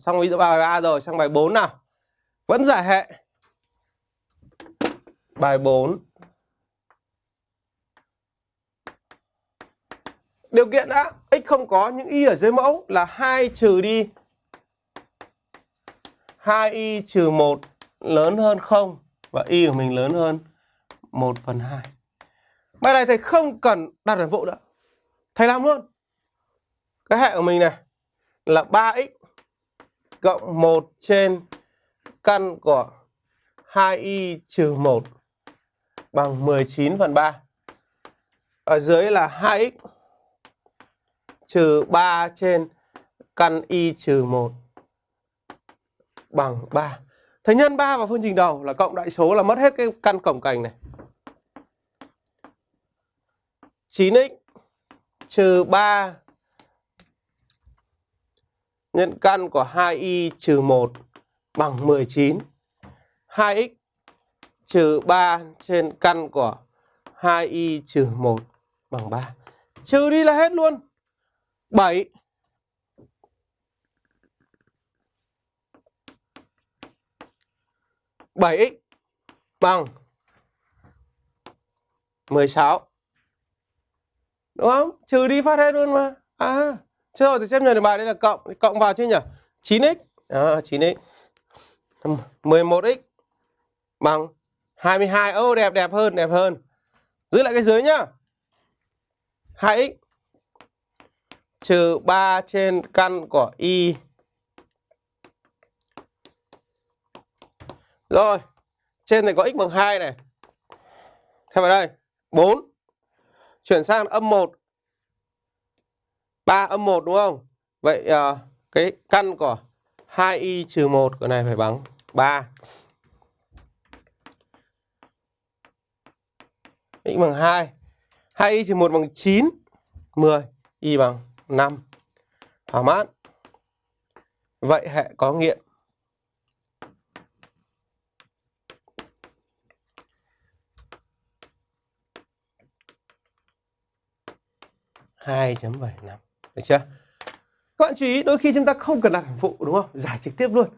xong ví dụ bài 3 rồi, sang bài 4 nào. Vẫn giải hệ. Bài 4. Điều kiện đã, x không có những y ở dưới mẫu là 2 trừ đi 2y trừ 1 lớn hơn 0 và y của mình lớn hơn 1 phần 2. Bài này thầy không cần đặt hàm vụ nữa. Thầy làm luôn. Cái hệ của mình này là 3x cộng 1 trên căn của 2y trừ 1 bằng 19 phần 3. Ở dưới là 2x trừ 3 trên căn y trừ 1 bằng 3. Thế nhân 3 vào phương trình đầu là cộng đại số là mất hết cái căn cổng cành này. 9x trừ 3 nhân căn của 2y trừ 1 bằng 19. 2x trừ 3 trên căn của 2y trừ 1 bằng 3. Trừ đi là hết luôn. 7 bảy x bằng 16. Đúng không? Trừ đi phát hết luôn mà. À, chứ rồi thì xem được bài đây là cộng, cộng vào chứ nhỉ? 9x. À, 9x. 11x bằng 22. Ô oh, đẹp đẹp hơn, đẹp hơn. Giữ lại cái dưới nhá. 2x trừ 3 trên căn của y. Rồi, trên này có x bằng 2 này. Theo vào đây, 4. Chuyển sang âm 1. 3 âm 1 đúng không? Vậy à, cái căn của 2y trừ 1 cái này phải bằng 3. x bằng 2. 2y trừ 1 bằng 9. 10. y bằng 5. Thỏa mãn. Vậy hệ có nghiệm. hai chấm bảy năm được chưa? Các bạn chú ý, đôi khi chúng ta không cần đặt hàm phụ, đúng không? Giải trực tiếp luôn.